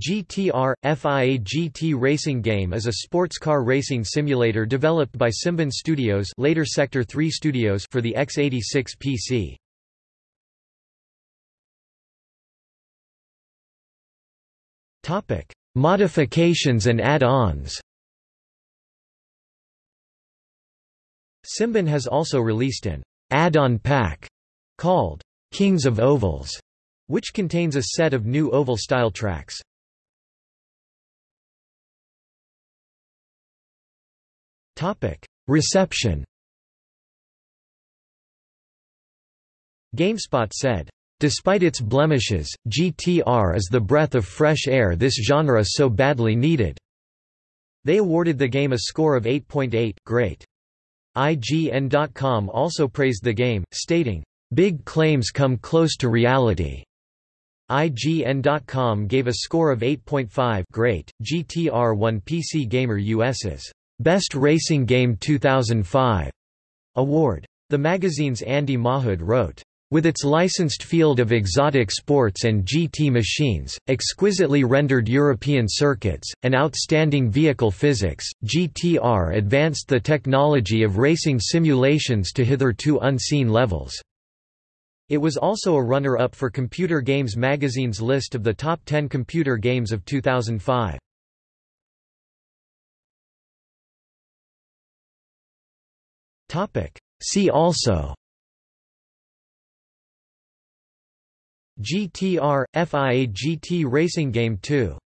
GTR – FIA GT racing game is a sports car racing simulator developed by Simbin Studios later Sector 3 Studios for the x86 PC. Modifications and add-ons Simbin has also released an add-on pack called Kings of Ovals, which contains a set of new oval-style tracks. Reception GameSpot said, Despite its blemishes, GTR is the breath of fresh air this genre so badly needed. They awarded the game a score of 8.8 great. IGN.com also praised the game, stating, Big claims come close to reality. IGN.com gave a score of 8.5 great. GTR won PC Gamer US's Best Racing Game 2005 award. The magazine's Andy Mahood wrote, with its licensed field of exotic sports and GT machines, exquisitely rendered European circuits, and outstanding vehicle physics, GTR advanced the technology of racing simulations to hitherto unseen levels. It was also a runner-up for Computer Games magazine's list of the top 10 computer games of 2005. Topic. See also GTR – FIA GT Racing Game 2